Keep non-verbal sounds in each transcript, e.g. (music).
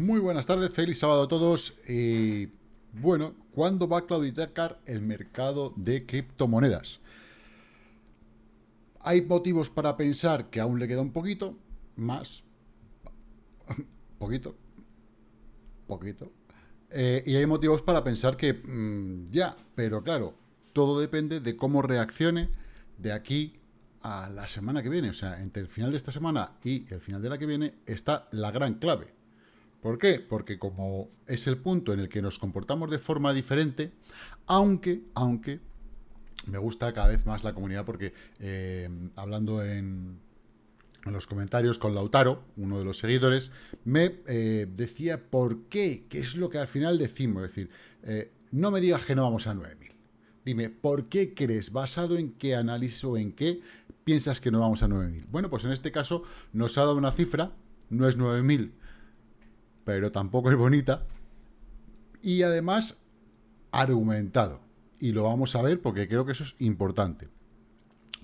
Muy buenas tardes, feliz sábado a todos. Y bueno, ¿cuándo va a claudicar el mercado de criptomonedas? Hay motivos para pensar que aún le queda un poquito, más, poquito, poquito. Eh, y hay motivos para pensar que mm, ya, pero claro, todo depende de cómo reaccione de aquí a la semana que viene. O sea, entre el final de esta semana y el final de la que viene está la gran clave. ¿Por qué? Porque como es el punto en el que nos comportamos de forma diferente, aunque, aunque, me gusta cada vez más la comunidad porque eh, hablando en, los comentarios con Lautaro, uno de los seguidores, me eh, decía por qué, qué es lo que al final decimos, es decir, eh, no me digas que no vamos a 9.000. Dime, ¿por qué crees, basado en qué análisis o en qué piensas que no vamos a 9.000? Bueno, pues en este caso nos ha dado una cifra, no es 9.000, pero tampoco es bonita. Y además, argumentado. Y lo vamos a ver porque creo que eso es importante.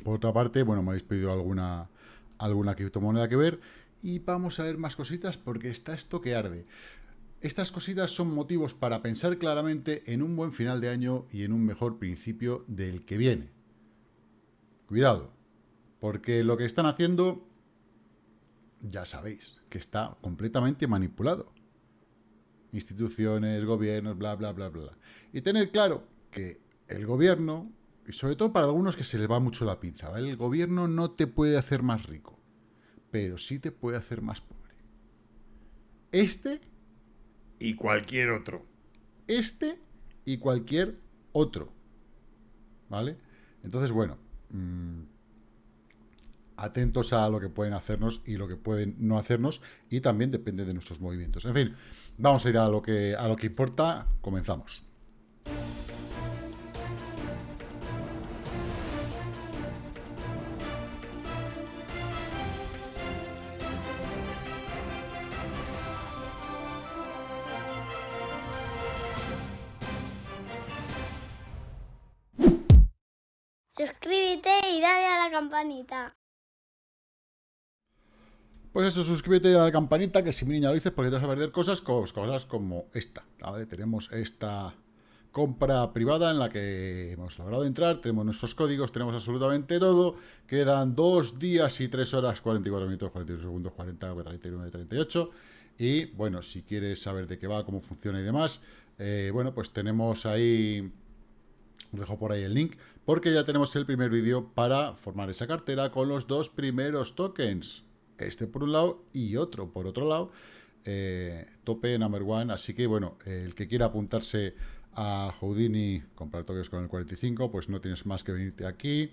Por otra parte, bueno, me habéis pedido alguna, alguna criptomoneda que ver. Y vamos a ver más cositas porque está esto que arde. Estas cositas son motivos para pensar claramente en un buen final de año y en un mejor principio del que viene. Cuidado, porque lo que están haciendo ya sabéis que está completamente manipulado. Instituciones, gobiernos, bla, bla, bla, bla. Y tener claro que el gobierno, y sobre todo para algunos que se les va mucho la pinza, el gobierno no te puede hacer más rico, pero sí te puede hacer más pobre. Este y cualquier otro. Este y cualquier otro. ¿Vale? Entonces, bueno, mmm, atentos a lo que pueden hacernos y lo que pueden no hacernos y también depende de nuestros movimientos. En fin, vamos a ir a lo que, a lo que importa. Comenzamos. Suscríbete y dale a la campanita. Pues eso, suscríbete a la campanita, que si mi niña lo dices, porque te vas a perder cosas, como esta. Tenemos esta compra privada en la que hemos logrado entrar, tenemos nuestros códigos, tenemos absolutamente todo, quedan dos días y tres horas, 44 minutos, 41 segundos, 40, 39, 38, y bueno, si quieres saber de qué va, cómo funciona y demás, eh, bueno, pues tenemos ahí, os dejo por ahí el link, porque ya tenemos el primer vídeo para formar esa cartera con los dos primeros tokens, este por un lado y otro por otro lado, eh, tope number one, así que bueno, el que quiera apuntarse a Houdini, comprar toques con el 45, pues no tienes más que venirte aquí,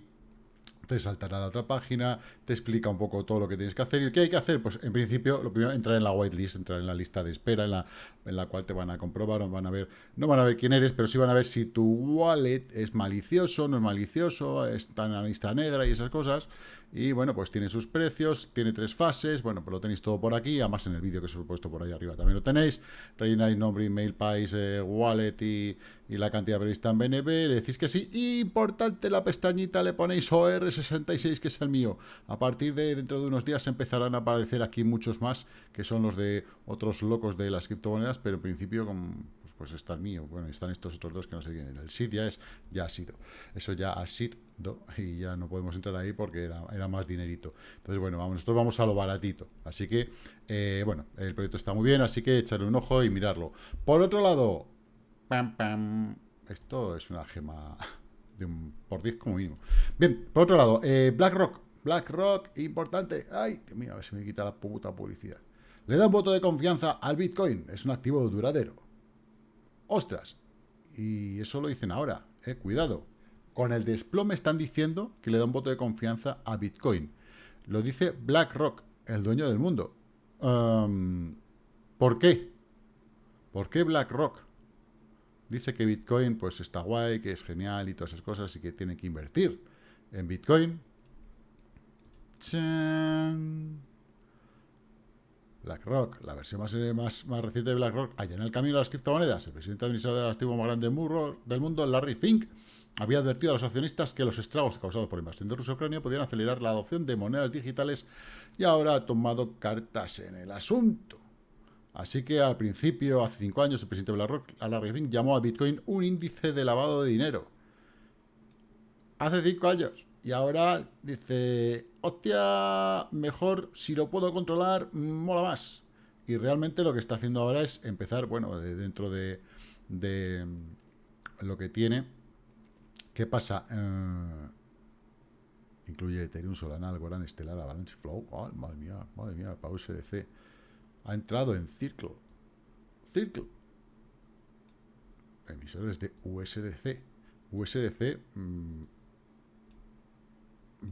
te saltará a la otra página, te explica un poco todo lo que tienes que hacer. ¿Y qué hay que hacer? Pues en principio, lo primero, entrar en la whitelist, entrar en la lista de espera, en la, en la cual te van a comprobar, van a ver, no van a ver quién eres, pero sí van a ver si tu wallet es malicioso, no es malicioso, está en la lista negra y esas cosas. Y bueno, pues tiene sus precios, tiene tres fases, bueno, pues lo tenéis todo por aquí, además en el vídeo que os he puesto por ahí arriba también lo tenéis. Rellenáis nombre, email, país, eh, wallet y, y, la cantidad prevista en BNB, le decís que sí. Importante, la pestañita le ponéis OR66, que es el mío. A partir de dentro de unos días empezarán a aparecer aquí muchos más, que son los de otros locos de las criptomonedas, pero en principio pues, pues está el mío. Bueno, están estos otros dos que no sé quién. El SID ya es, ya ha sido. Eso ya ha sido y ya no podemos entrar ahí porque era, era más dinerito. Entonces, bueno, vamos, nosotros vamos a lo baratito. Así que, eh, bueno, el proyecto está muy bien, así que echarle un ojo y mirarlo. Por otro lado, esto es una gema (laughs) de un por 10 como mínimo. Bien, por otro lado, eh, BlackRock. BlackRock, importante. Ay, Dios mío, a ver si me quita la puta publicidad. Le da un voto de confianza al Bitcoin. Es un activo duradero. Ostras. Y eso lo dicen ahora. Eh, cuidado. Con el desplome están diciendo que le da un voto de confianza a Bitcoin. Lo dice BlackRock, el dueño del mundo. ¿Por qué? ¿Por qué BlackRock? Dice que Bitcoin pues está guay, que es genial y todas esas cosas y que tiene que invertir en Bitcoin. BlackRock, la versión más, más, reciente de BlackRock, allá en el camino de las criptomonedas. El presidente administrador del activo más grande del mundo, Larry Fink, había advertido a los accionistas que los estragos causados por la invasión de Rusia Ucrania podían acelerar la adopción de monedas digitales y ahora ha tomado cartas en el asunto. Así que al principio, hace cinco años, el presidente BlackRock, Larry Fink, llamó a Bitcoin un índice de lavado de dinero. Hace cinco años. Y ahora dice, hostia, mejor si lo puedo controlar, mola más. Y realmente lo que está haciendo ahora es empezar, bueno, dentro de, lo que tiene. ¿Qué pasa? Eh, incluye Ethereum, Solana, Algorand, Stellar, Avalanche, Flow. madre mía, madre mía, para USDC. Ha entrado en Circle. Circle. Emisores de USDC. USDC mm,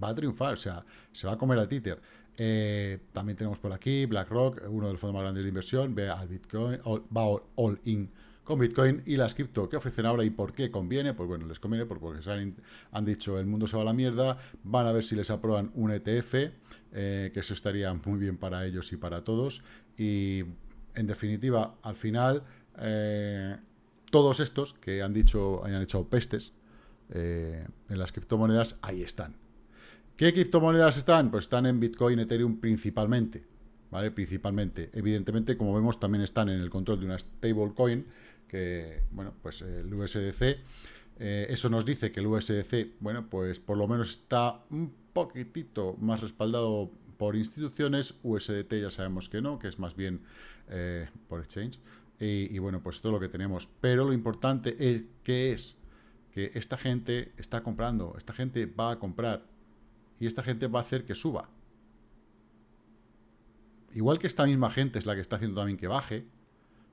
va a triunfar, o sea, se va a comer al títer. Eh, también tenemos por aquí BlackRock, uno de los fondos más grandes de inversión, ve al Bitcoin, va all in con Bitcoin y las cripto. ¿Qué ofrecen ahora y por qué conviene? Pues bueno, les conviene porque han, dicho el mundo se va a la mierda, van a ver si les aprueban un ETF, eh, que eso estaría muy bien para ellos y para todos. Y en definitiva, al final, eh, todos estos que han dicho, hayan hecho pestes en las criptomonedas, ahí están. ¿Qué criptomonedas están? Pues están en Bitcoin, Ethereum principalmente, ¿vale? Principalmente. Evidentemente, como vemos, también están en el control de una stablecoin, que, bueno, pues el USDC. Eh, eso nos dice que el USDC, bueno, pues por lo menos está un poquitito más respaldado por instituciones. USDT ya sabemos que no, que es más bien eh, por exchange. Y, y, bueno, pues todo lo que tenemos. Pero lo importante es que es que esta gente está comprando, esta gente va a comprar y esta gente va a hacer que suba. Igual que esta misma gente es la que está haciendo también que baje,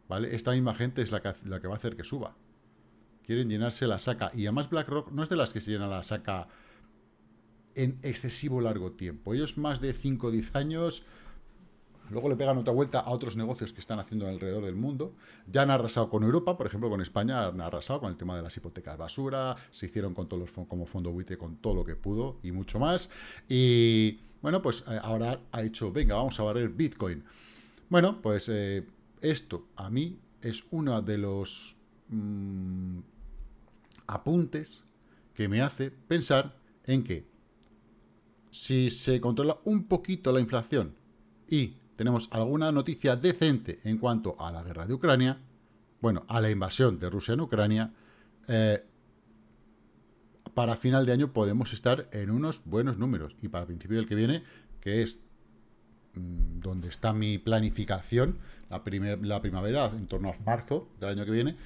¿vale? Esta misma gente es la que, la que va a hacer que suba. Quieren llenarse la saca. Y además BlackRock no es de las que se llena la saca en excesivo largo tiempo. Ellos más de 5 o 10 años Luego le pegan otra vuelta a otros negocios que están haciendo alrededor del mundo. Ya han arrasado con Europa, por ejemplo, con España han arrasado con el tema de las hipotecas basura, se hicieron con todos los como fondo buitre con todo lo que pudo y mucho más. Y bueno, pues eh, ahora ha hecho, venga, vamos a barrer Bitcoin. Bueno, pues eh, esto a mí es uno de los mm, apuntes que me hace pensar en que si se controla un poquito la inflación y tenemos alguna noticia decente en cuanto a la guerra de Ucrania, bueno, a la invasión de Rusia en Ucrania, eh, para final de año podemos estar en unos buenos números. Y para el principio del que viene, que es donde está mi planificación, la, la, primavera, en torno a marzo del año que viene,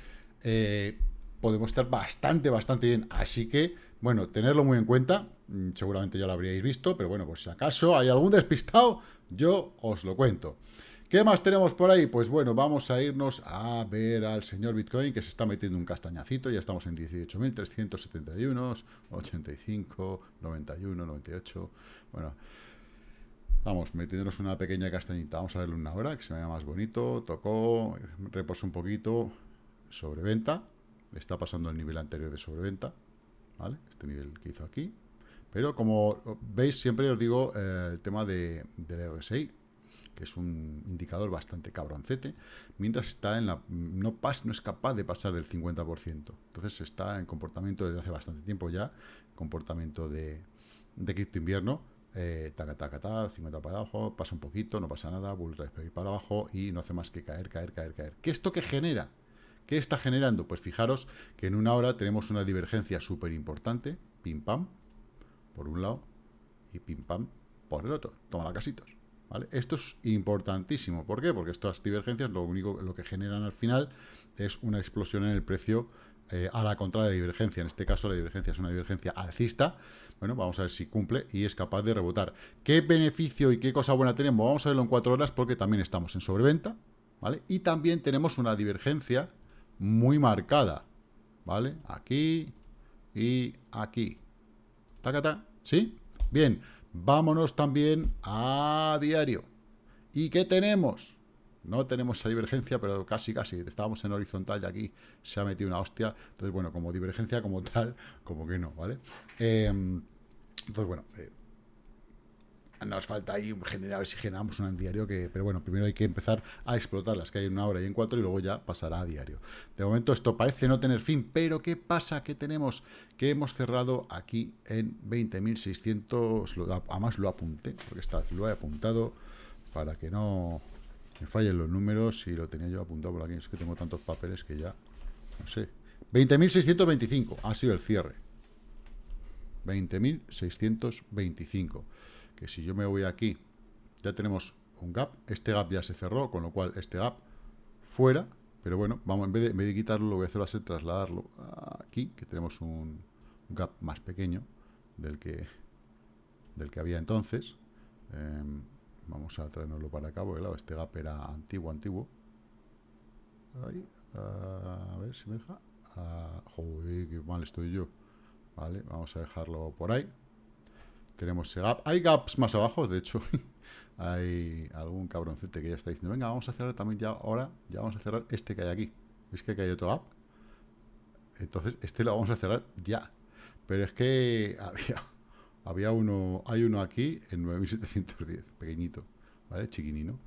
eh, podemos estar bastante, bastante bien. Así que, bueno, tenerlo muy en cuenta. Mm, seguramente ya lo habríais visto, pero bueno, pues si acaso hay algún despistado, yo os lo cuento. ¿Qué más tenemos por ahí? Pues bueno, vamos a irnos a ver al señor Bitcoin que se está metiendo un castañacito. Ya estamos en 18.371, 85, 91, 98. Bueno, vamos, metiéndonos una pequeña castañita. Vamos a verlo una hora, que se vea más bonito. Tocó, reposo un poquito, sobreventa. Está pasando el nivel anterior de sobreventa. ¿Vale? Este nivel que hizo aquí. Pero como veis, siempre os digo eh, el tema de, del RSI, que es un indicador bastante cabroncete, mientras está en la no, pas, no es capaz de pasar del 50%. Entonces está en comportamiento desde hace bastante tiempo ya, comportamiento de, de cripto invierno, eh, taca, taca, taca, 50 para abajo, pasa un poquito, no pasa nada, vuelve a para abajo y no hace más que caer, caer, caer, caer. ¿Qué esto que genera? ¿Qué está generando? Pues fijaros que en una hora tenemos una divergencia súper importante, pim pam, por un lado y pim pam por el otro. Toma la casitos. ¿vale? Esto es importantísimo. ¿Por qué? Porque estas divergencias lo único lo que generan al final es una explosión en el precio eh, a la contra de divergencia. En este caso la divergencia es una divergencia alcista. Bueno, vamos a ver si cumple y es capaz de rebotar. ¿Qué beneficio y qué cosa buena tenemos? Vamos a verlo en cuatro horas porque también estamos en sobreventa. ¿Vale? Y también tenemos una divergencia muy marcada. ¿Vale? Aquí y aquí. Tacata, ¿sí? Bien, vámonos también a diario. ¿Y qué tenemos? No tenemos esa divergencia, pero casi, casi. Estábamos en horizontal y aquí se ha metido una hostia. Entonces, bueno, como divergencia como tal, como que no, ¿vale? Em, entonces, bueno, eh, nos falta ahí generar, a ver si generamos un diario que, pero bueno, primero hay que empezar a explotar las que hay en una hora y en cuatro y luego ya pasará a diario. De momento esto parece no tener fin, pero ¿qué pasa? ¿Qué tenemos? Que hemos cerrado aquí en 20.600, además lo apunté, porque está, lo he apuntado para que no Me fallen los números y lo tenía yo apuntado por aquí. Es que tengo tantos papeles que ya... No sé. 20.625 ha sido el cierre. 20.625. Que si yo me voy aquí, ya tenemos un gap. Este gap ya se cerró, con lo cual este gap fuera. Pero bueno, vamos, en vez de, en vez de quitarlo, lo voy a hacer así, trasladarlo aquí, que tenemos un, gap más pequeño del que, del que había entonces. Em, vamos a traernoslo para acá, porque claro, este gap era antiguo, antiguo. Ahí, a ver si me deja. Joder, qué mal estoy yo. Vale, vamos a dejarlo por ahí. Tenemos ese gap. Hay gaps más abajo, de hecho, (laughs) hay algún cabroncete que ya está diciendo, venga, vamos a cerrar también ya ahora, ya vamos a cerrar este que hay aquí. ¿Veis que hay otro gap? Entonces, este lo vamos a cerrar ya. Pero es que (laughs) había, había uno, hay uno aquí en 9710, pequeñito, ¿vale? Chiquinino.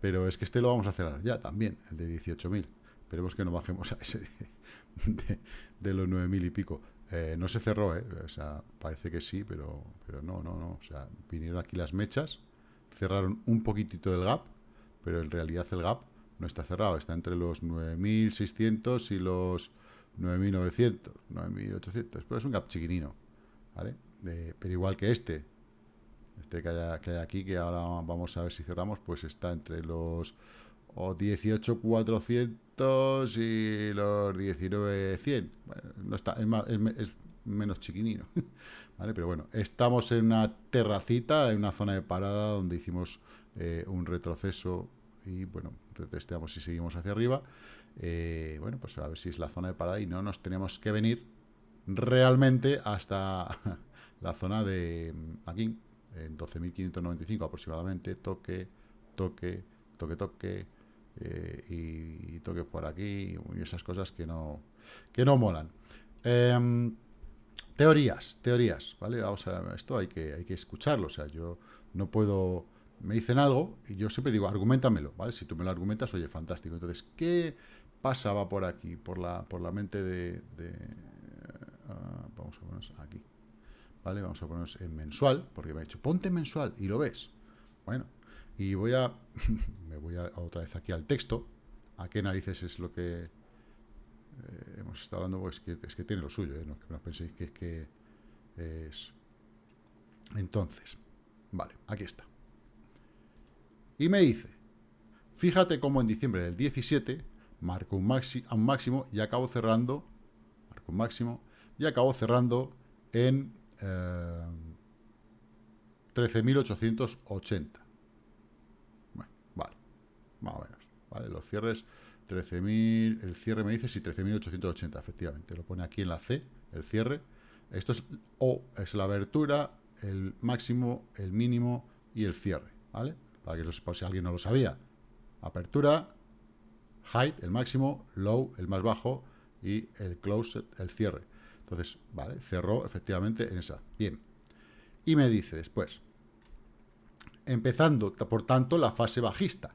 Pero es que este lo vamos a cerrar ya también, el de 18.000. Esperemos que no bajemos a ese de, los 9.000 y pico. Eh, no se cerró, ¿eh? O sea, parece que sí, pero, pero no, no, no. O sea, vinieron aquí las mechas, cerraron un poquitito del gap, pero en realidad el gap no está cerrado, está entre los 9.600 y los 9.900, 9.800, pero es un gap chiquinino, ¿vale? Pero igual que este, este que hay, aquí, que ahora vamos a ver si cerramos, pues está entre los 18.400 y los 19.100. Bueno, no está, es, es, menos chiquinino, (laughs) ¿vale? Pero bueno, estamos en una terracita, en una zona de parada donde hicimos eh, un retroceso y, bueno, retesteamos y seguimos hacia arriba. Eh, bueno, pues a ver si es la zona de parada y no nos tenemos que venir realmente hasta (laughs) la zona de aquí, en 12.595 aproximadamente, toque, toque, toque, toque, eh, y, toque por aquí, y esas cosas que no, que no molan. Em, teorías, teorías, ¿vale? Vamos a, esto hay que, hay que escucharlo, o sea, yo no puedo, me dicen algo y yo siempre digo, argumentamelo, ¿vale? Si tú me lo argumentas, oye, fantástico. Entonces, ¿qué pasaba por aquí, por la, por la mente de... Ah, vamos a ponernos aquí, ¿vale? Vamos a ponernos en mensual, porque me ha dicho, ponte mensual y lo ves. Bueno, y voy a, (laughs) me voy a, otra vez aquí al texto, a qué narices es lo que eh, hemos estado hablando, pues que, es que tiene lo suyo, ¿eh? no, no penséis que es que es... Entonces, vale, aquí está. Y me dice, fíjate cómo en diciembre del 17 marco un, maxi, un máximo y acabo cerrando, marco un máximo, y acabo cerrando en eh, 13.880. Bueno, vale, más o menos. ¿vale? Los cierres, 13.000, el cierre me dice si 13.880, efectivamente. Lo pone aquí en la C, el cierre. Esto es O, es la abertura, el máximo, el mínimo y el cierre, ¿vale? Para que eso, por si alguien no lo sabía. Apertura, height, el máximo, low, el más bajo, y el close, el cierre. Entonces, vale, cerró efectivamente en esa. Bien. Y me dice después, empezando, por tanto, la fase bajista.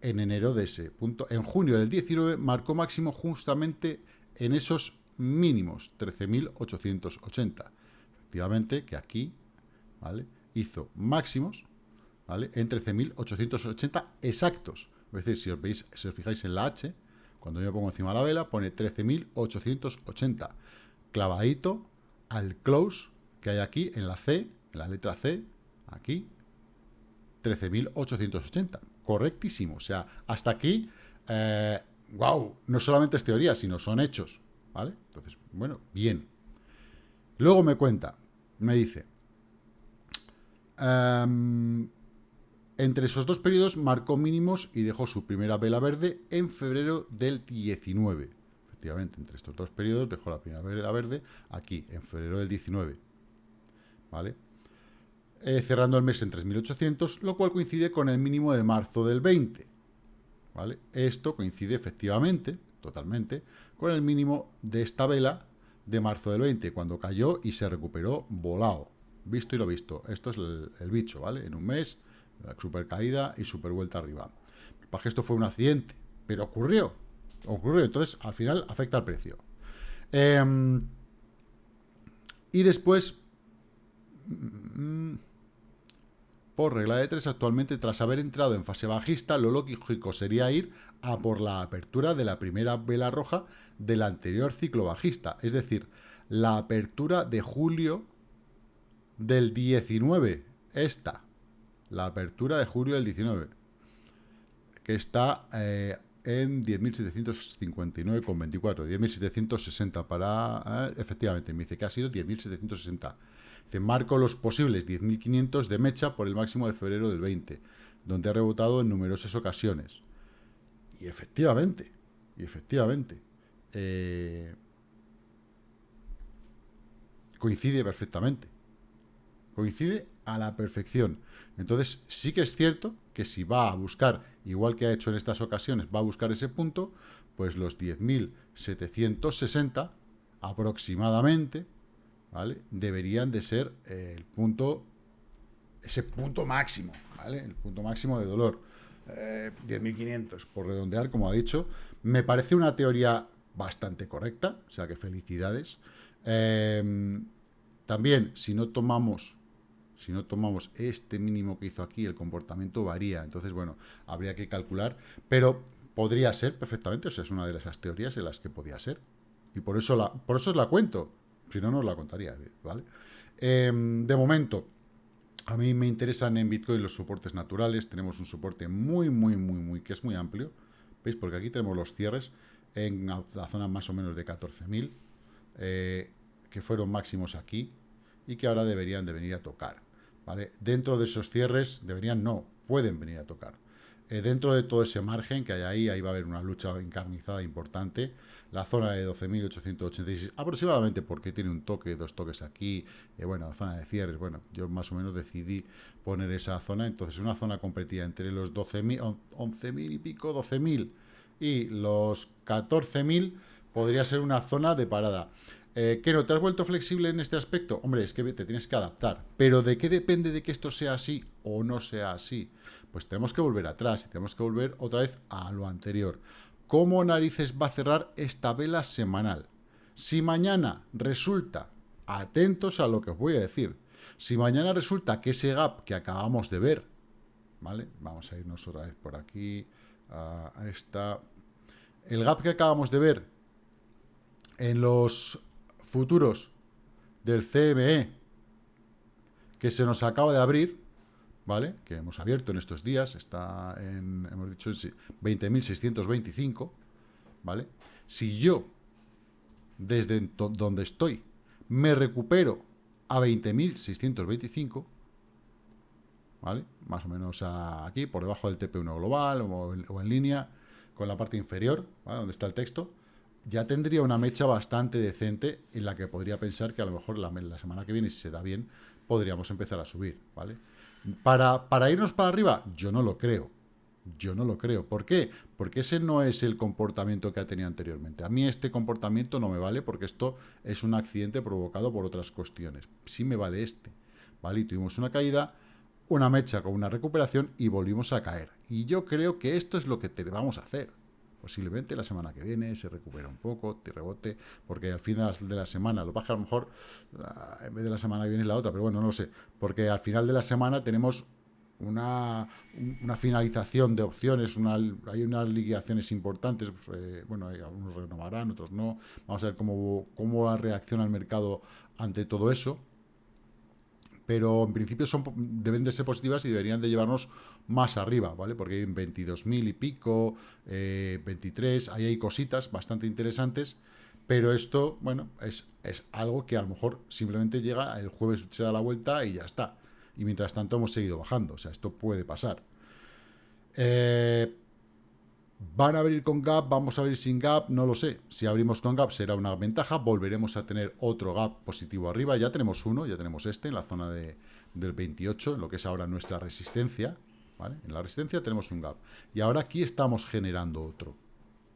En enero de ese punto, en junio del 19, marcó máximo justamente en esos mínimos, 13.880. Efectivamente, que aquí, ¿vale? Hizo máximos, ¿vale? En 13.880 exactos. Es decir, si os, veis, si os fijáis en la H, cuando yo pongo encima la vela, pone 13.880. Clavadito al close que hay aquí en la C, en la letra C, aquí, 13.880. Correctísimo. O sea, hasta aquí, wow, eh, no solamente es teoría, sino son hechos. ¿Vale? Entonces, bueno, bien. Luego me cuenta, me dice, em, entre esos dos periodos marcó mínimos y dejó su primera vela verde en febrero del 19. Efectivamente, entre estos dos periodos dejó la primera vela verde aquí, en febrero del 19. ¿Vale? Eh, cerrando el mes en 3.800, lo cual coincide con el mínimo de marzo del 20. ¿Vale? Esto coincide efectivamente, totalmente, con el mínimo de esta vela de marzo del 20, cuando cayó y se recuperó volado. Visto y lo visto. Esto es el bicho, ¿vale? En un mes super caída y super vuelta arriba. Para que esto fue un accidente, pero ocurrió. Ocurrió, entonces al final afecta al precio. Em, y después, mm, por regla de tres actualmente tras haber entrado en fase bajista, lo lógico sería ir a por la apertura de la primera vela roja del anterior ciclo bajista, es decir, la apertura de julio del 19, esta, la apertura de julio del 19, que está eh, en 10.759,24, 10.760 para... Eh, efectivamente, me dice que ha sido 10.760. Dice, marco los posibles 10.500 de mecha por el máximo de febrero del 20, donde ha rebotado en numerosas ocasiones. Y efectivamente, y efectivamente, eh, coincide perfectamente. Coincide a la perfección. Entonces, sí que es cierto que si va a buscar, igual que ha hecho en estas ocasiones, va a buscar ese punto, pues los 10.760 aproximadamente, ¿vale? Deberían de ser el punto, ese punto máximo, ¿vale? El punto máximo de dolor. 10.500, eh, por redondear, como ha dicho. Me parece una teoría bastante correcta, o sea que felicidades. Eh, también, si no tomamos si no tomamos este mínimo que hizo aquí, el comportamiento varía. Entonces, bueno, habría que calcular, pero podría ser perfectamente, o sea, es una de esas teorías en las que podía ser. Y por eso, la, por eso la cuento, si no, no os la contaría, ¿vale? Em, de momento, a mí me interesan en Bitcoin los soportes naturales, tenemos un soporte muy, muy, muy, muy, que es muy amplio, ¿veis? Porque aquí tenemos los cierres en la zona más o menos de 14.000, eh, que fueron máximos aquí, y que ahora deberían de venir a tocar. ¿Vale? Dentro de esos cierres, deberían no, pueden venir a tocar. Eh, dentro de todo ese margen que hay ahí, ahí va a haber una lucha encarnizada importante. La zona de 12.886 aproximadamente, porque tiene un toque, dos toques aquí, eh, bueno, zona de cierres, bueno, yo más o menos decidí poner esa zona, entonces una zona competida entre los 12.000, 11.000 y pico, 12.000 y los 14.000 podría ser una zona de parada. Eh, ¿Qué no te has vuelto flexible en este aspecto? Hombre, es que te tienes que adaptar. Pero ¿de qué depende de que esto sea así o no sea así? Pues tenemos que volver atrás y tenemos que volver otra vez a lo anterior. ¿Cómo narices va a cerrar esta vela semanal? Si mañana resulta, atentos a lo que os voy a decir, si mañana resulta que ese gap que acabamos de ver, ¿vale? Vamos a irnos otra vez por aquí, a esta... El gap que acabamos de ver en los futuros del CME que se nos acaba de abrir, ¿vale? Que hemos abierto en estos días, está en, hemos dicho, 20.625, ¿vale? Si yo, desde donde estoy, me recupero a 20.625, ¿vale? Más o menos aquí, por debajo del TP1 global o en, o en línea, con la parte inferior, ¿vale? Donde está el texto, ya tendría una mecha bastante decente en la que podría pensar que a lo mejor la, semana que viene, si se da bien, podríamos empezar a subir, ¿vale? Para, para irnos para arriba, yo no lo creo. Yo no lo creo. ¿Por qué? Porque ese no es el comportamiento que ha tenido anteriormente. A mí este comportamiento no me vale porque esto es un accidente provocado por otras cuestiones. Sí me vale este. ¿Vale? Y tuvimos una caída, una mecha con una recuperación y volvimos a caer. Y yo creo que esto es lo que te vamos a hacer. Posiblemente la semana que viene se recupera un poco, te rebote, porque al final de la semana, lo baja a lo mejor, ah, en vez de la semana que viene es la otra, pero bueno, no lo sé, porque al final de la semana tenemos una, una finalización de opciones, una, hay unas liquidaciones importantes, pues, eh, bueno, algunos renovarán, otros no, vamos a ver cómo, cómo reacciona el mercado ante todo eso, pero en principio son, deben de ser positivas y deberían de llevarnos más arriba, ¿vale? Porque hay 22.000 y pico, 23, eh, ahí hay cositas bastante interesantes, pero esto, bueno, es, es algo que a lo mejor simplemente llega, el jueves se da la vuelta y ya está. Y mientras tanto hemos seguido bajando, o sea, esto puede pasar. Eh, ¿Van a abrir con gap? ¿Vamos a abrir sin gap? No lo sé. Si abrimos con gap será una ventaja. Volveremos a tener otro gap positivo arriba. Ya tenemos uno, ya tenemos este en la zona de, del 28, en lo que es ahora nuestra resistencia. En la resistencia tenemos un gap. Y ahora aquí estamos generando otro,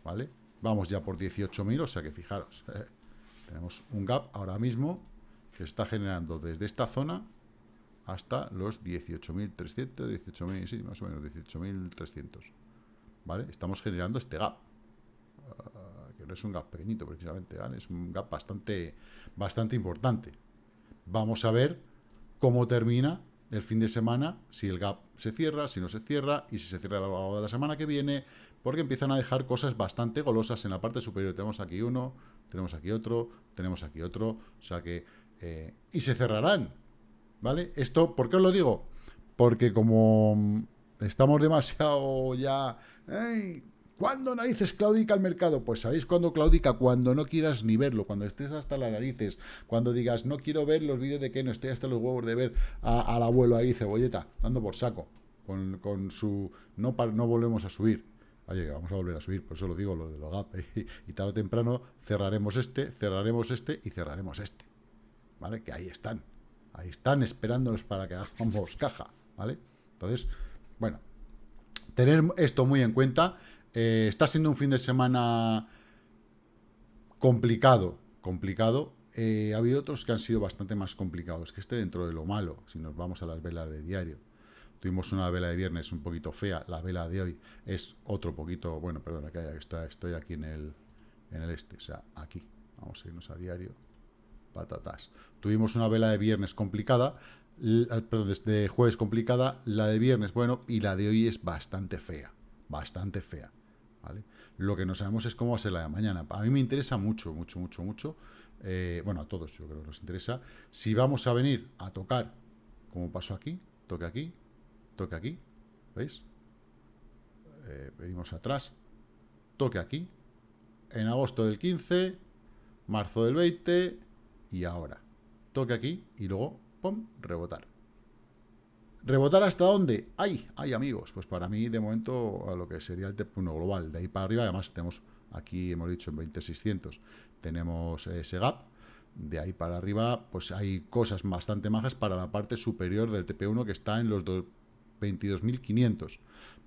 ¿vale? Vamos ya por 18.000, o sea que fijaros, (laughs) tenemos un gap ahora mismo que está generando desde esta zona hasta los 18.300, 18.000, sí, más o menos 18.300, ¿vale? Estamos generando este gap, ah, que no es un gap pequeñito precisamente, ¿vale? Es un gap bastante, bastante importante. Vamos a ver cómo termina el fin de semana, si el gap se cierra, si no se cierra, y si se cierra a lo largo de la semana que viene, porque empiezan a dejar cosas bastante golosas en la parte superior. Tenemos aquí uno, tenemos aquí otro, tenemos aquí otro, o sea que... Eh, y se cerrarán, ¿vale? Esto, ¿por qué os lo digo? Porque como estamos demasiado ya... ¿Cuándo narices claudica el mercado? Pues ¿sabéis cuándo claudica? Cuando no quieras ni verlo, cuando estés hasta las narices, cuando digas, no quiero ver los vídeos de que no estoy hasta los huevos de ver al abuelo ahí, cebolleta, dando por saco, con, su... No, no volvemos a subir. Oye, vamos a volver a subir, por eso lo digo, lo de los gap. (laughs) y tarde o temprano cerraremos este, cerraremos este y cerraremos este. ¿Vale? Que ahí están. Ahí están esperándonos para que hagamos caja. ¿Vale? Entonces, bueno, tener esto muy en cuenta. Eh, está siendo un fin de semana complicado, complicado. Eh, ha habido otros que han sido bastante más complicados, que esté dentro de lo malo, si nos vamos a las velas de diario. Tuvimos una vela de viernes un poquito fea, la vela de hoy es otro poquito, bueno, perdona, que está, estoy aquí en el, en el este, o sea, aquí. Vamos a irnos a diario. Patatas. Tuvimos una vela de viernes complicada, perdón, de jueves complicada, la de viernes, bueno, y la de hoy es bastante fea, bastante fea. Lo que no sabemos es cómo va a ser la de mañana. A mí me interesa mucho, mucho, mucho, mucho. Eh, bueno, a todos yo creo que nos interesa. Si vamos a venir a tocar, como pasó aquí, toque aquí, toque aquí, ¿veis? Eh, venimos atrás, toque aquí, en agosto del 15, marzo del 20 y ahora. Toque aquí y luego, rebotar. ¿Rebotar hasta dónde? ¡Ay! ¡Ay, amigos! Pues para mí, de momento, a lo que sería el TEP1 global. De ahí para arriba, además, tenemos aquí, hemos dicho, en 20600, tenemos ese gap. De ahí para arriba, pues hay cosas bastante majas para la parte superior del TP1 que está en los 22.500.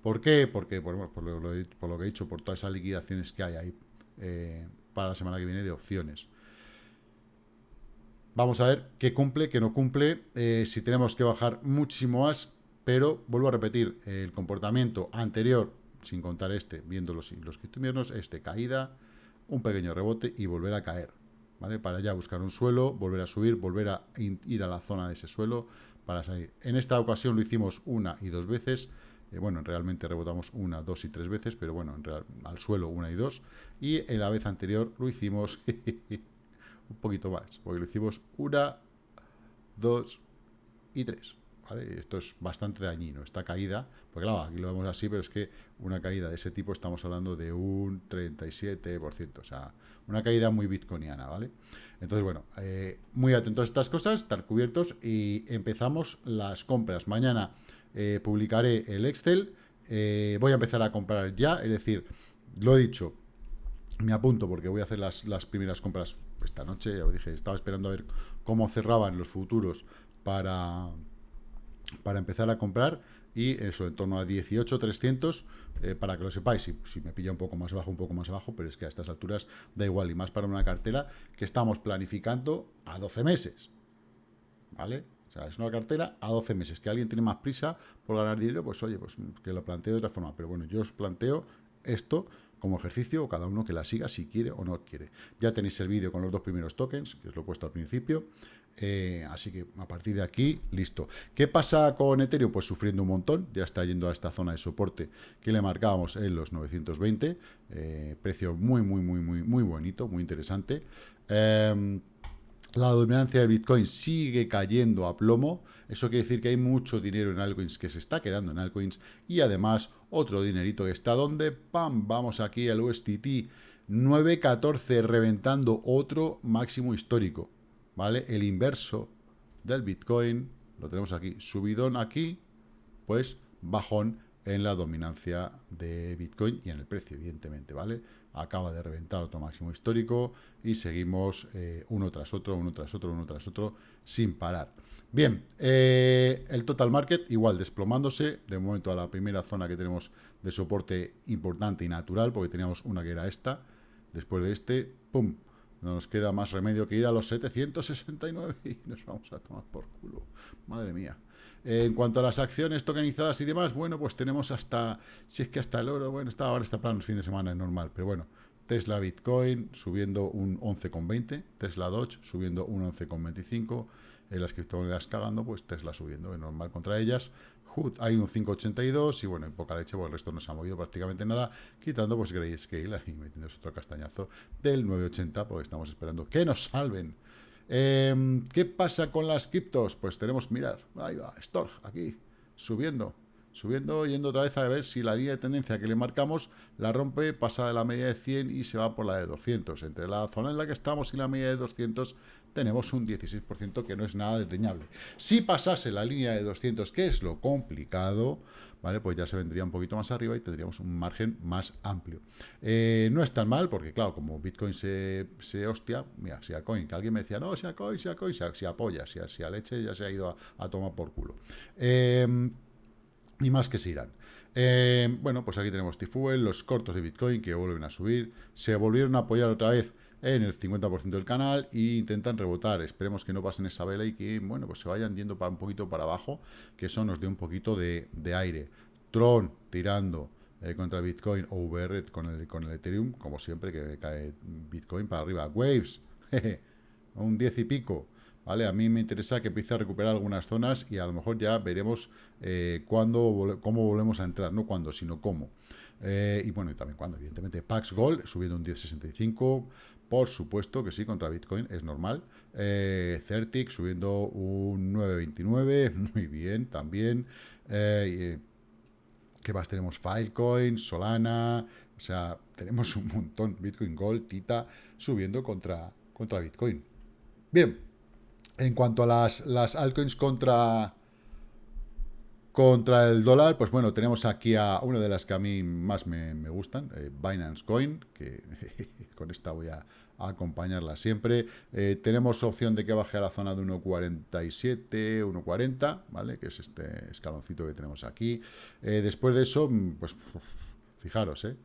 ¿Por qué? Porque, por, lo, que he dicho, por todas esas liquidaciones que hay ahí eh, para la semana que viene de opciones. Vamos a ver qué cumple, qué no cumple, eh, si tenemos que bajar muchísimo más, pero vuelvo a repetir, el comportamiento anterior, sin contar este, viendo los, los inviernos, es de caída, un pequeño rebote y volver a caer, ¿vale? Para ya buscar un suelo, volver a subir, volver a ir a la zona de ese suelo para salir. En esta ocasión lo hicimos una y dos veces, eh, bueno, realmente rebotamos una, dos y tres veces, pero bueno, en real, al suelo una y dos, y en la vez anterior lo hicimos (laughs) un poquito más, porque lo hicimos una, dos y tres. ¿vale? Esto es bastante dañino, esta caída, porque claro, aquí lo vemos así, pero es que una caída de ese tipo estamos hablando de un 37%, o sea, una caída muy bitcoiniana, ¿vale? Entonces, bueno, eh, muy atentos a estas cosas, estar cubiertos y empezamos las compras. Mañana eh, publicaré el Excel, eh, voy a empezar a comprar ya, es decir, lo he dicho, me apunto porque voy a hacer las, las primeras compras esta noche, ya dije, estaba esperando a ver cómo cerraban los futuros para, para empezar a comprar y eso, en torno a 18.300, eh, para que lo sepáis, si, si, me pilla un poco más abajo, un poco más abajo, pero es que a estas alturas da igual, y más para una cartera que estamos planificando a 12 meses, ¿vale? O sea, es una cartera a 12 meses. Que alguien tiene más prisa por ganar dinero, pues oye, pues que lo planteo de otra forma. Pero bueno, yo os planteo esto como ejercicio o cada uno que la siga si quiere o no quiere. Ya tenéis el vídeo con los dos primeros tokens, que os lo he puesto al principio. Eh, así que a partir de aquí, listo. ¿Qué pasa con Ethereum? Pues sufriendo un montón, ya está yendo a esta zona de soporte que le marcábamos en los 920, eh, precio muy, muy, muy, muy, muy bonito, muy interesante. Em, la dominancia del Bitcoin sigue cayendo a plomo. Eso quiere decir que hay mucho dinero en altcoins que se está quedando en altcoins y además otro dinerito que está donde, ¡pam! Vamos aquí al USDT 9.14 reventando otro máximo histórico, ¿vale? El inverso del Bitcoin, lo tenemos aquí, subidón aquí, pues bajón en la dominancia de Bitcoin y en el precio, evidentemente, ¿vale? Acaba de reventar otro máximo histórico y seguimos eh, uno tras otro, uno tras otro, uno tras otro, sin parar. Bien, eh, el total market igual desplomándose, de momento a la primera zona que tenemos de soporte importante y natural, porque teníamos una que era esta, después de este, ¡pum!, no nos queda más remedio que ir a los 769 y nos vamos a tomar por culo. Madre mía. En cuanto a las acciones tokenizadas y demás, bueno, pues tenemos hasta, si es que hasta el oro, bueno, está ahora está plan el fin de semana, es normal, pero bueno, Tesla Bitcoin subiendo un 11,20, Tesla Dodge subiendo un 11,25, en las criptomonedas cagando, pues Tesla subiendo, es normal contra ellas. Hay un 5.82 y bueno, en poca leche, pues el resto no se ha movido prácticamente nada, quitando pues Grayscale y metiéndose otro castañazo del 9.80, porque estamos esperando que nos salven. Em, ¿Qué pasa con las criptos? Pues tenemos, mirar, ahí va, Storg, aquí, subiendo, subiendo, yendo otra vez a ver si la línea de tendencia que le marcamos la rompe, pasa de la media de 100 y se va por la de 200. Entre la zona en la que estamos y la media de 200 tenemos un 16% que no es nada desdeñable. Si pasase la línea de 200, que es lo complicado, ¿vale? Pues ya se vendría un poquito más arriba y tendríamos un margen más amplio. Eh, no es tan mal, porque claro, como Bitcoin se, se hostia, mira, si a Coin, que alguien me decía, no, si a Coin, si a Coin, si apoya, si a, si a leche ya se ha ido a, tomar por culo. Eh, y más que se irán. Eh, bueno, pues aquí tenemos Tifuel, los cortos de Bitcoin que vuelven a subir, se volvieron a apoyar otra vez en el 50% del canal e intentan rebotar. Esperemos que no pasen esa vela y que, bueno, pues se vayan yendo para un poquito para abajo, que eso nos dé un poquito de, aire. Tron tirando eh, contra Bitcoin o VR con el, con el Ethereum, como siempre, que cae Bitcoin para arriba. Waves, (laughs) un 10 y pico. ¿Vale? A mí me interesa que empiece a recuperar algunas zonas y a lo mejor ya veremos eh, cómo volvemos a entrar, no cuándo, sino cómo. Eh, y bueno, y también cuándo, evidentemente. Pax Gold subiendo un 10.65, por supuesto que sí, contra Bitcoin, es normal. Eh, Certic subiendo un 9.29, (laughs) muy bien, también. ¿Qué más tenemos? Filecoin, Solana, o sea, tenemos un montón. Bitcoin Gold, Tita, subiendo contra, contra Bitcoin. Bien, en cuanto a las, altcoins contra, contra el dólar, pues bueno, tenemos aquí a una de las que a mí más me, gustan, eh, Binance Coin, que (laughs) con esta voy a, acompañarla siempre. Eh, tenemos opción de que baje a la zona de 1.47, 1.40, ¿vale? Que es este escaloncito que tenemos aquí. Eh, después de eso, pues fijaros, ¿eh?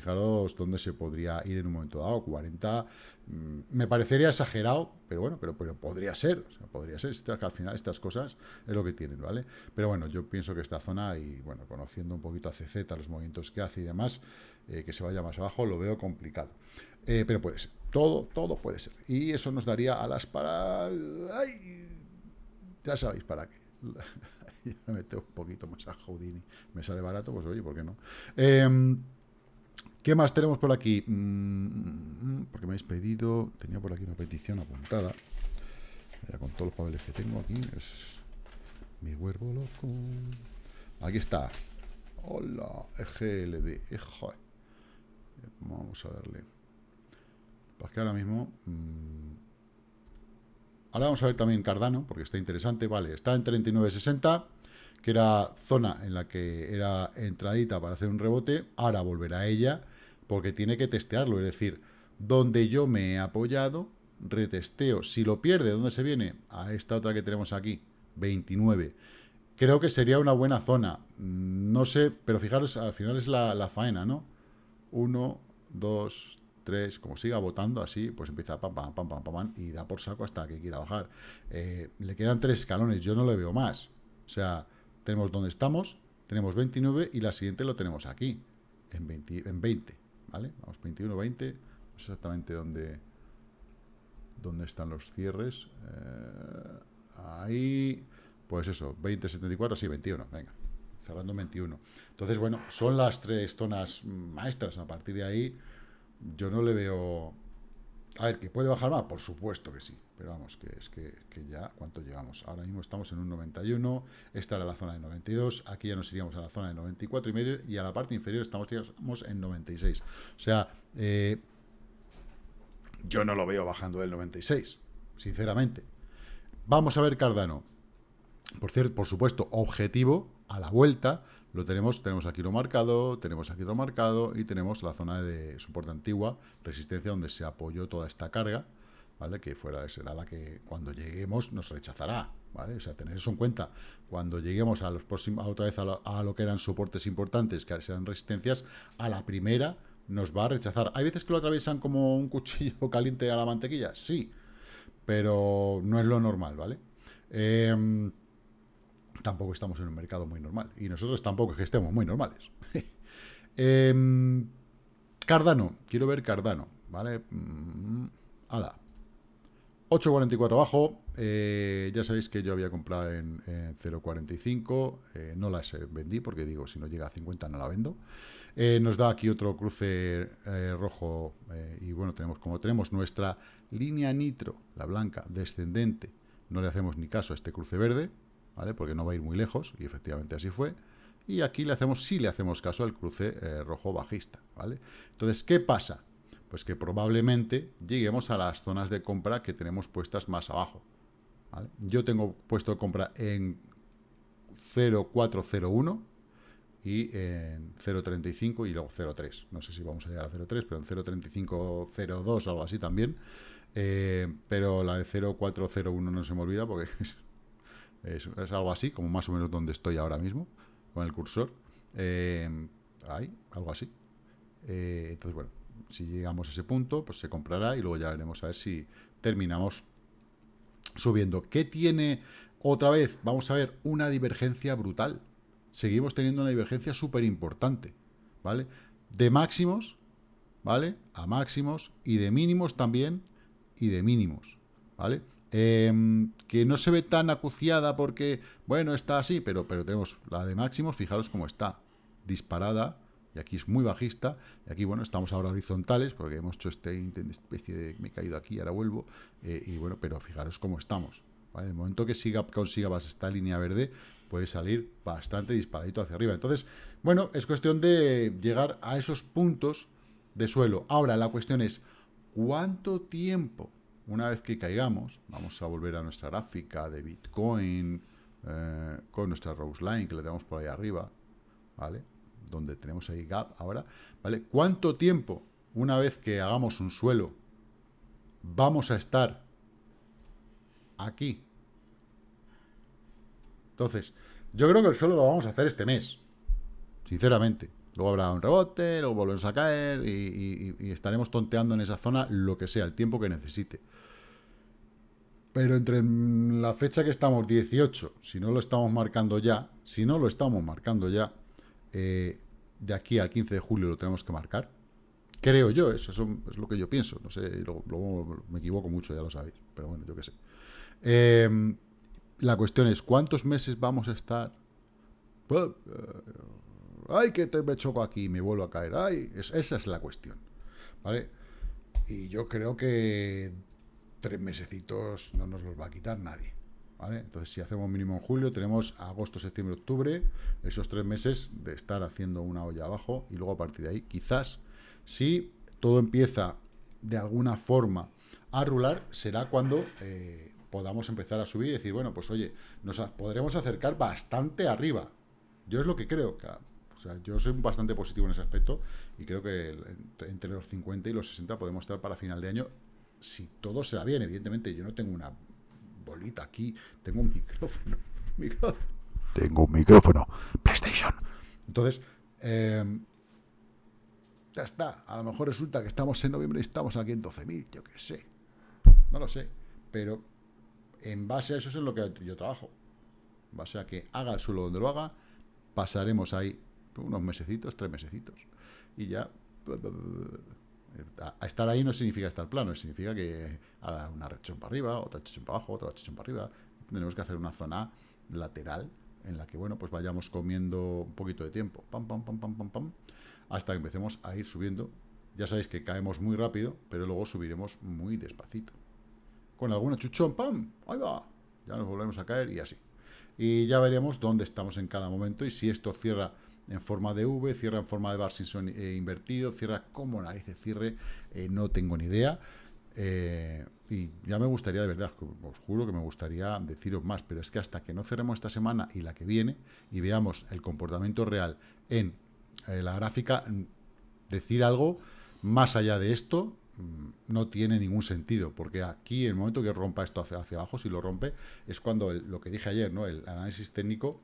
Fijaros dónde se podría ir en un momento dado, 40. Mm, me parecería exagerado, pero bueno, pero, pero podría ser, podría ser, que al final estas cosas es lo que tienen, ¿vale? Pero bueno, yo pienso que esta zona, y bueno, conociendo un poquito a CZ, los movimientos que hace y demás, eh, que se vaya más abajo, lo veo complicado. Eh, pero puede ser, todo, todo puede ser. Y eso nos daría alas para... ¡Ay! Ya sabéis para qué. (laughs) me meto un poquito más a Houdini. Me sale barato, pues oye, ¿por qué no? Eh, ¿Qué más tenemos por aquí? Mm, porque me habéis pedido... Tenía por aquí una petición apuntada. Ya con todos los papeles que tengo aquí. Es mi huervo loco. Aquí está. Hola, EGLD. Eh, vamos a darle. Pues que ahora mismo... Mm, ahora vamos a ver también Cardano, porque está interesante. Vale, está en 39.60 que era zona en la que era entradita para hacer un rebote, ahora volverá a ella porque tiene que testearlo, es decir, donde yo me he apoyado, retesteo, si lo pierde, ¿dónde se viene? A esta otra que tenemos aquí, 29. Creo que sería una buena zona, mm, no sé, pero fijaros, al final es la, faena, ¿no? 1, 2, 3, como siga votando así, pues empieza pam, pam, pam, pam, pam, y da por saco hasta que quiera bajar. Eh, le quedan tres escalones, yo no le veo más. O sea, tenemos donde estamos, tenemos 29 y la siguiente lo tenemos aquí, en 20. En 20 ¿vale? Vamos, 21, 20, exactamente dónde, dónde están los cierres. Eh, ahí, pues eso, 20, 74, sí, 21, venga, cerrando 21. Entonces, bueno, son las tres zonas maestras. A partir de ahí, yo no le veo a ver, ¿que puede bajar más? Por supuesto que sí. Pero vamos, que es que, ya, ¿cuánto llevamos? Ahora mismo estamos en un 91, esta era la zona de 92, aquí ya nos iríamos a la zona de 94 y medio, y a la parte inferior estamos, en 96. O sea, eh, yo no lo veo bajando del 96, sinceramente. Vamos a ver Cardano. Por cierto, por supuesto, objetivo a la vuelta, lo tenemos, tenemos aquí lo marcado, tenemos aquí lo marcado y tenemos la zona de soporte antigua, resistencia, donde se apoyó toda esta carga, ¿vale? Que fuera, será la que cuando lleguemos nos rechazará, ¿vale? O sea, tener eso en cuenta. Cuando lleguemos a los próximos, otra vez a lo, que eran soportes importantes, que serán resistencias, a la primera nos va a rechazar. ¿Hay veces que lo atraviesan como un cuchillo (laughs) caliente a la mantequilla? Sí, pero no es lo normal, ¿vale? Eh, tampoco estamos en un mercado muy normal. Y nosotros tampoco es que estemos muy normales. (laughs) Em, Cardano, quiero ver Cardano, ¿vale? Mm, ala. 8.44 abajo, eh, ya sabéis que yo había comprado en, 0.45, eh, no las vendí porque digo, si no llega a 50 no la vendo. Eh, nos da aquí otro cruce rojo y bueno, tenemos como tenemos nuestra línea nitro, la blanca, descendente, no le hacemos ni caso a este cruce verde, ¿vale? Porque no va a ir muy lejos y efectivamente así fue. Y aquí le hacemos, sí le hacemos caso al cruce rojo bajista, ¿vale? Entonces, ¿qué pasa? Pues que probablemente lleguemos a las zonas de compra que tenemos puestas más abajo. Yo tengo puesto compra en 0,401 y en 0,35 y luego 0,3. No sé si vamos a llegar a 0,3, pero en 0,35, 0,2 algo así también. Eh, pero la de 0,401 no se me olvida porque (laughs) es, algo así, como más o menos donde estoy ahora mismo con el cursor. Eh, ahí, algo así. Eh, entonces, bueno, si llegamos a ese punto, pues se comprará y luego ya veremos a ver si terminamos subiendo. ¿Qué tiene otra vez? Vamos a ver una divergencia brutal. Seguimos teniendo una divergencia súper importante, ¿vale? De máximos, ¿vale? A máximos y de mínimos también y de mínimos, ¿vale? Em, que no se ve tan acuciada porque, bueno, está así, pero, pero tenemos la de máximos, fijaros cómo está, disparada, y aquí es muy bajista, y aquí, bueno, estamos ahora horizontales, porque hemos hecho este especie de, me he caído aquí, ahora vuelvo, eh, y bueno, pero fijaros cómo estamos, En el momento que siga, consiga esta línea verde, puede salir bastante disparadito hacia arriba. Entonces, bueno, es cuestión de llegar a esos puntos de suelo. Ahora, la cuestión es, ¿cuánto tiempo, una vez que caigamos, vamos a volver a nuestra gráfica de Bitcoin, eh, con nuestra Rose Line, que le tenemos por ahí arriba, ¿vale? donde tenemos ahí gap ahora, ¿vale? ¿Cuánto tiempo, una vez que hagamos un suelo, vamos a estar aquí? Entonces, yo creo que el suelo lo vamos a hacer este mes, sinceramente. Luego habrá un rebote, luego volvemos a caer y, estaremos tonteando en esa zona lo que sea, el tiempo que necesite. Pero entre la fecha que estamos, 18, si no lo estamos marcando ya, si no lo estamos marcando ya, eh, de aquí al 15 de julio lo tenemos que marcar. Creo yo, eso, es lo que yo pienso. No sé, luego, me equivoco mucho, ya lo sabéis. Pero bueno, yo qué sé. Em, la cuestión es, ¿cuántos meses vamos a estar? Ay, que te me choco aquí, me vuelvo a caer. Ay, esa es la cuestión. ¿Vale? Y yo creo que tres mesecitos no nos los va a quitar nadie. Entonces, si hacemos mínimo en julio, tenemos agosto, septiembre, octubre, esos tres meses de estar haciendo una olla abajo y luego a partir de ahí, quizás, si todo empieza de alguna forma a rular, será cuando eh, podamos empezar a subir y decir, bueno, pues oye, nos podremos acercar bastante arriba. Yo es lo que creo, o sea, yo soy bastante positivo en ese aspecto y creo que entre los 50 y los 60 podemos estar para final de año si todo se da bien. Evidentemente, yo no tengo una bolita aquí, tengo un micrófono. (laughs) Tengo un micrófono. PlayStation. Entonces, em, ya está. A lo mejor resulta que estamos en noviembre y estamos aquí en 12.000, yo qué sé. No lo sé. Pero en base a eso es en lo que yo trabajo. En base a que haga el suelo donde lo haga, pasaremos ahí unos mesecitos, tres mesecitos. Y ya a estar ahí no significa estar plano, significa que haga una rechón para arriba, otra rechón para abajo, otra rechón para arriba. Tenemos que hacer una zona lateral en la que, bueno, pues vayamos comiendo un poquito de tiempo, pam, pam, pam, pam, pam, pam, hasta que empecemos a ir subiendo. Ya sabéis que caemos muy rápido, pero luego subiremos muy despacito. Con alguna chuchón, pam, ahí va, ya nos volvemos a caer y así. Y ya veremos dónde estamos en cada momento y si esto cierra en forma de V, cierra en forma de bar eh, invertido, cierra como narices cierre, eh, no tengo ni idea. Eh, y ya me gustaría, de verdad, os juro que me gustaría deciros más, pero es que hasta que no cerremos esta semana y la que viene y veamos el comportamiento real en la gráfica, decir algo más allá de esto mm, no tiene ningún sentido, porque aquí, el momento que rompa esto hacia abajo, si lo rompe, es cuando lo que dije ayer, ¿no? El análisis técnico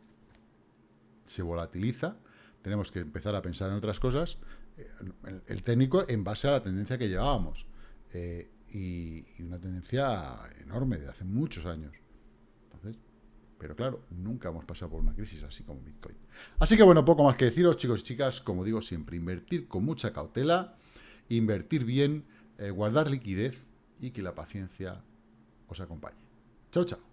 se volatiliza tenemos que empezar a pensar en otras cosas, eh, el, técnico en base a la tendencia que llevábamos. Eh, y, una tendencia enorme de hace muchos años. Pero claro, nunca hemos pasado por una crisis así como Bitcoin. Así que bueno, poco más que deciros, chicos y chicas, como digo siempre, invertir con mucha cautela, invertir bien, eh, guardar liquidez y que la paciencia os acompañe. Chao, chao.